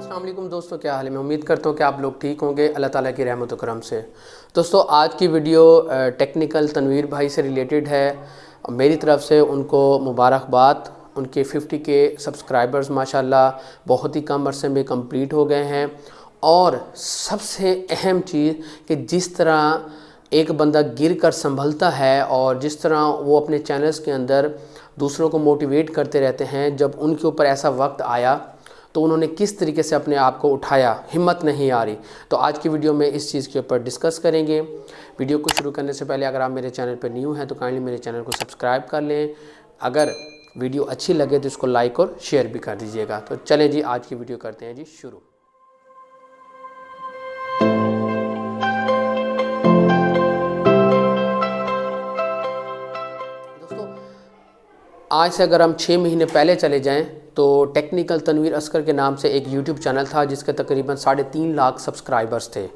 दोस्तों, क्या हाल है? मैं उम्मीद करता हूँ कि आप लोग ठीक होंगे। अल्लाह ताला की रहमत करम से। दोस्तों, आज की वीडियो टेक्निकल तनवीर भाई से रिलेटेड है। मेरी तरफ़ से उनको मुबारकबाद। उनके 50 के सब्सक्राइबर्स माशाल्लाह, बहुत ही कम अरसे में कंप्लीट हो गए हैं। और सबसे अहम चीज़ कि जिस तरह एक बंदा गिर कर संभलता है और जिस तरह वो अपने चैनल्स के अंदर दूसरों को मोटिवेट करते रहते हैं, जब उनके ऊपर ऐसा वक्त आया तो उन्होंने किस तरीके से अपने आप को उठाया? हिम्मत नहीं आ रही। तो आज की वीडियो में इस चीज़ के ऊपर डिस्कस करेंगे। वीडियो को शुरू करने से पहले अगर आप मेरे चैनल पर न्यू हैं तो काइंडली मेरे चैनल को सब्सक्राइब कर लें। अगर वीडियो अच्छी लगे तो इसको लाइक और शेयर भी कर दीजिएगा। तो चलें जी, आज की वीडियो करते हैं जी शुरू। आज से अगर हम छः महीने पहले चले जाएँ तो टेक्निकल तनवीर असकर के नाम से एक यूट्यूब चैनल था, जिसके तकरीबन साढ़े तीन लाख सब्सक्राइबर्स थे।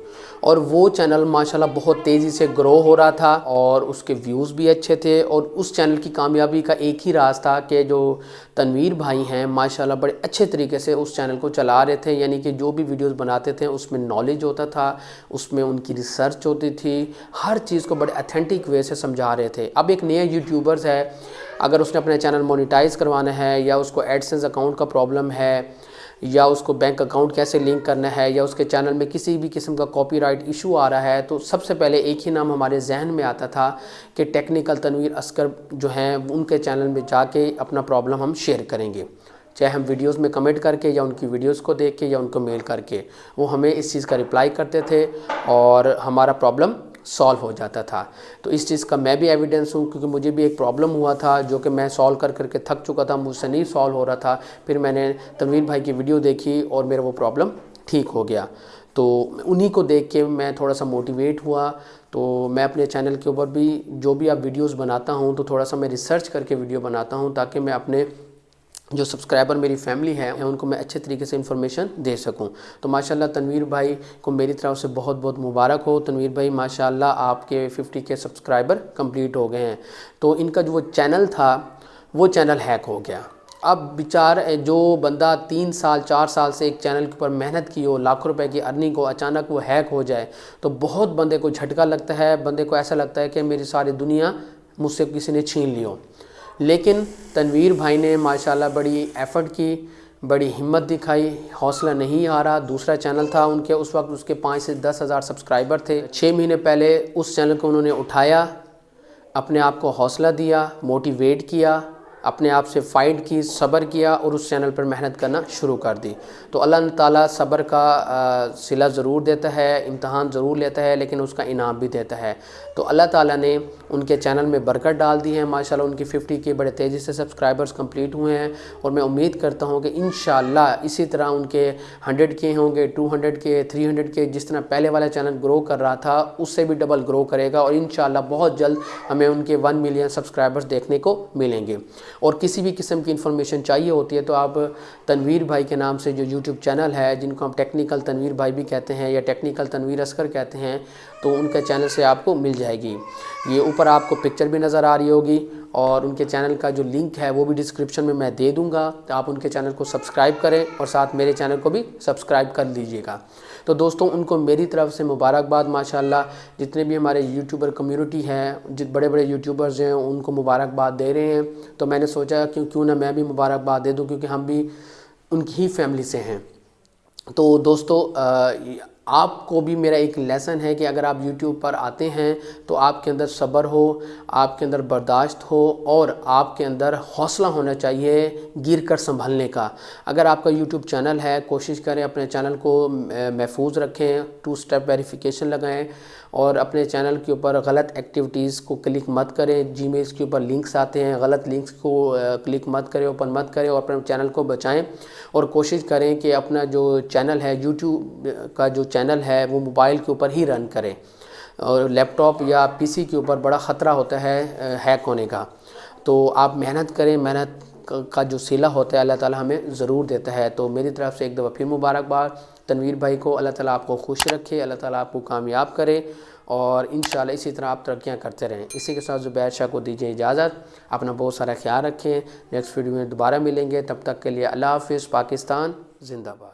और वो चैनल माशाल्लाह बहुत तेज़ी से ग्रो हो रहा था और उसके व्यूज़ भी अच्छे थे। और उस चैनल की कामयाबी का एक ही राज था कि जो तनवीर भाई हैं, माशाल्लाह बड़े अच्छे तरीके से उस चैनल को चला रहे थे। यानी कि जो भी वीडियोस बनाते थे, उसमें नॉलेज होता था, उसमें उनकी रिसर्च होती थी। हर चीज़ को बड़े अथेंटिक वे से समझा रहे थे। अब एक नया यूट्यूबर्स है अगर उसने अपना चैनल मोनिटाइज़ करवाना है, या उसको एडसेंस अकाउंट का प्रॉब्लम है, या उसको बैंक अकाउंट कैसे लिंक करना है, या उसके चैनल में किसी भी किस्म का कॉपीराइट इशू आ रहा है तो सबसे पहले एक ही नाम हमारे जहन में आता था कि टेक्निकल तनवीर असकर जो हैं, उनके चैनल में जाके अपना प्रॉब्लम हम शेयर करेंगे। चाहे हम वीडियोस में कमेंट करके, या उनकी वीडियोस को देख के, या उनको मेल करके, वो हमें इस चीज़ का रिप्लाई करते थे, और हमारा प्रॉब्लम सॉल्व हो जाता था। तो इस चीज़ का मैं भी एविडेंस हूँ क्योंकि मुझे भी एक प्रॉब्लम हुआ था जो कि मैं सॉल्व कर करके थक चुका था, मुझसे नहीं सॉल्व हो रहा था। फिर मैंने तनवीर भाई की वीडियो देखी और मेरा वो प्रॉब्लम ठीक हो गया। तो उन्हीं को देख के मैं थोड़ा सा मोटिवेट हुआ। तो मैं अपने चैनल के ऊपर भी जो भी आप वीडियोस बनाता हूँ तो थोड़ा सा मैं रिसर्च करके वीडियो बनाता हूँ ताकि मैं अपने जो सब्सक्राइबर मेरी फैमिली है उनको मैं अच्छे तरीके से इन्फॉर्मेशन दे सकूँ। तो माशाल्लाह तनवीर भाई को मेरी तरफ़ से बहुत बहुत मुबारक हो। तनवीर भाई, माशाल्लाह आपके 50 के सब्सक्राइबर कंप्लीट हो गए हैं। तो इनका जो वो चैनल था, वो चैनल हैक हो गया। अब विचार जो बंदा तीन साल, चार साल से एक चैनल के ऊपर मेहनत की हो, लाखों रुपए की अर्निंग को अचानक वो हैक हो जाए तो बहुत बंदे को झटका लगता है। बंदे को ऐसा लगता है कि मेरी सारी दुनिया मुझसे किसी ने छीन ली हो। लेकिन तनवीर भाई ने माशाल्लाह बड़ी एफ़र्ट की, बड़ी हिम्मत दिखाई, हौसला नहीं रहा। दूसरा चैनल था उनके, उस वक्त उसके पाँच से दस हज़ार सब्सक्राइबर थे। छः महीने पहले उस चैनल को उन्होंने उठाया, अपने आप को हौसला दिया मोटिवेट किया। अपने आप से फ़ाइट की, सब्र किया और उस चैनल पर मेहनत करना शुरू कर दी। तो अल्लाह ताला सब्र का सिला ज़रूर देता है, इम्तहान ज़रूर लेता है, लेकिन उसका इनाम भी देता है। तो अल्लाह ताला ने उनके चैनल में बरकत डाल दी है। माशाल्लाह उनकी 50 के बड़े तेज़ी से सब्सक्राइबर्स कंप्लीट हुए हैं और मैं उम्मीद करता हूँ कि इन इसी तरह उनके 100 के होंगे 200 के 300 के, जिस तरह पहले वाला चैनल ग्रो कर रहा था, उससे भी डबल ग्रो करेगा और इन बहुत जल्द हमें उनके वन मिलियन सब्सक्राइबर्स देखने को मिलेंगे। और किसी भी किस्म की इन्फॉर्मेशन चाहिए होती है तो आप तनवीर भाई के नाम से जो यूट्यूब चैनल है, जिनको हम टेक्निकल तनवीर भाई भी कहते हैं या टेक्निकल तनवीर असकर कहते हैं तो उनके चैनल से आपको मिल जाएगी। ये ऊपर आपको पिक्चर भी नज़र आ रही होगी और उनके चैनल का जो लिंक है, वो भी डिस्क्रिप्शन में मैं दे दूँगा। तो आप उनके चैनल को सब्सक्राइब करें और साथ मेरे चैनल को भी सब्सक्राइब कर लीजिएगा। तो दोस्तों, उनको मेरी तरफ़ से मुबारकबाद, माशाल्लाह। जितने भी हमारे यूट्यूबर कम्युनिटी हैं, जित बड़े बड़े यूट्यूबर्स हैं, उनको मुबारकबाद दे रहे हैं। तो मैंने सोचा क्यों क्यों ना मैं भी मुबारकबाद दे दूँ, क्योंकि हम भी उनकी ही फैमिली से हैं। तो दोस्तों आपको भी मेरा एक लेसन है कि अगर आप YouTube पर आते हैं तो आपके अंदर सब्र हो, आपके अंदर बर्दाश्त हो और आपके अंदर हौसला होना चाहिए गिर कर संभलने का। अगर आपका YouTube चैनल है, कोशिश करें अपने चैनल को महफूज रखें टू स्टेप वेरिफिकेशन लगाएँ और अपने चैनल के ऊपर गलत एक्टिविटीज़ को क्लिक मत करें। जी के ऊपर लिंक्स आते हैं, गलत लिंक्स को क्लिक मत करें ओपन मत करें और अपने चैनल को बचाएँ और कोशिश करें कि अपना जो चैनल है यूट्यूब का जो चैनल है, वो मोबाइल के ऊपर ही रन करें। और लैपटॉप या पीसी के ऊपर बड़ा ख़तरा होता है हैक होने का। तो आप मेहनत करें, मेहनत का जो सिला होता है, अल्लाह ताला हमें ज़रूर देता है। तो मेरी तरफ़ से एक दफ़ा फिर मुबारकबाद। तनवीर भाई को अल्लाह ताला आपको खुश रखे, अल्लाह ताला आपको कामयाब करे और इन इसी तरह आप तरक्याँ करते रहें। इसी के साथ ज़ुबैर शाह को दीजिए इजाज़त। अपना बहुत सारा ख्याल रखें। नेक्स्ट वीडियो में दोबारा मिलेंगे। तब तक के लिए अल्लाह हाफ़ पाकिस्तान, जिंदाबाद।